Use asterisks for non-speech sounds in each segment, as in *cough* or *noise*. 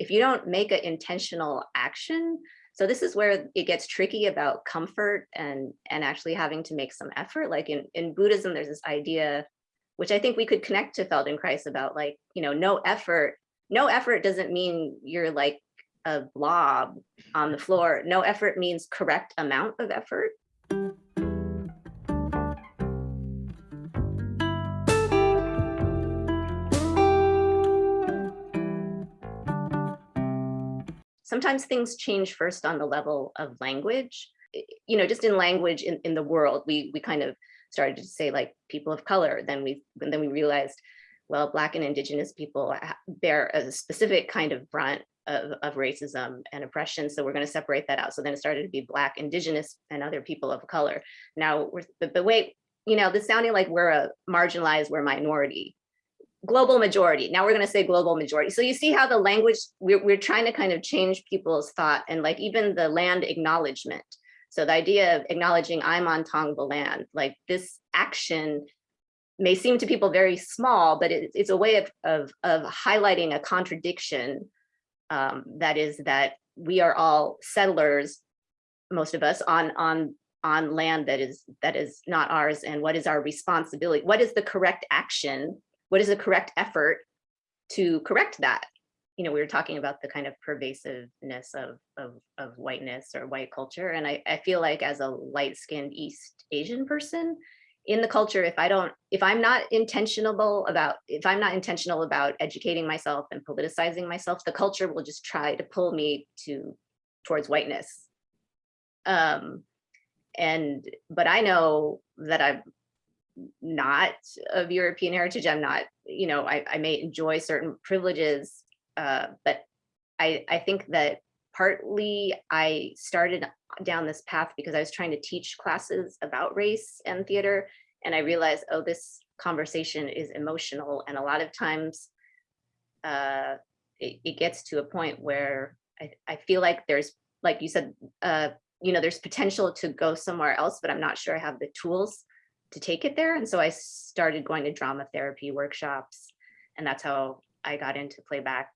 if you don't make an intentional action, so this is where it gets tricky about comfort and and actually having to make some effort. Like in, in Buddhism, there's this idea, which I think we could connect to Feldenkrais about like, you know, no effort. No effort doesn't mean you're like a blob on the floor. No effort means correct amount of effort. Sometimes things change first on the level of language. You know, just in language in, in the world, we we kind of started to say like people of color. Then we then we realized, well, black and indigenous people bear a specific kind of brunt of, of racism and oppression. So we're going to separate that out. So then it started to be black, indigenous, and other people of color. Now we're but, wait, you know, this sounding like we're a marginalized, we're a minority global majority. Now we're going to say global majority. So you see how the language, we're, we're trying to kind of change people's thought and like even the land acknowledgement. So the idea of acknowledging I'm on Tongva land, like this action may seem to people very small, but it, it's a way of, of, of highlighting a contradiction um, that is that we are all settlers, most of us on, on, on land that is, that is not ours and what is our responsibility? What is the correct action what is the correct effort to correct that? You know, we were talking about the kind of pervasiveness of, of, of whiteness or white culture. And I, I feel like as a light skinned East Asian person in the culture, if I don't, if I'm not intentional about, if I'm not intentional about educating myself and politicizing myself, the culture will just try to pull me to towards whiteness. Um, and, but I know that I've not of European heritage. I'm not, you know, I, I may enjoy certain privileges, uh, but I, I think that partly I started down this path because I was trying to teach classes about race and theater. And I realized, oh, this conversation is emotional. And a lot of times uh, it, it gets to a point where I, I feel like there's, like you said, uh, you know, there's potential to go somewhere else, but I'm not sure I have the tools to take it there. And so I started going to drama therapy workshops and that's how I got into playback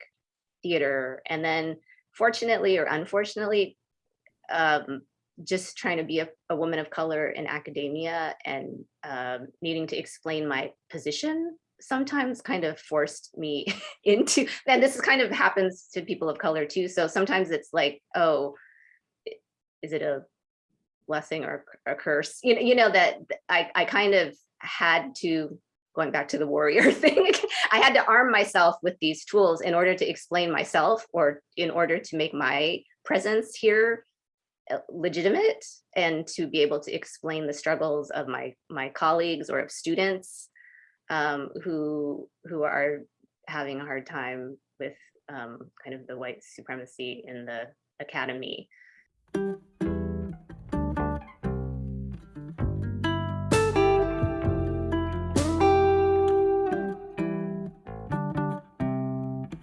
theater. And then fortunately or unfortunately, um, just trying to be a, a, woman of color in academia and um, needing to explain my position sometimes kind of forced me *laughs* into, and this is kind of happens to people of color too. So sometimes it's like, oh, is it a blessing or a curse you know you know that i i kind of had to going back to the warrior *laughs* thing i had to arm myself with these tools in order to explain myself or in order to make my presence here uh, legitimate and to be able to explain the struggles of my my colleagues or of students um, who who are having a hard time with um, kind of the white supremacy in the academy.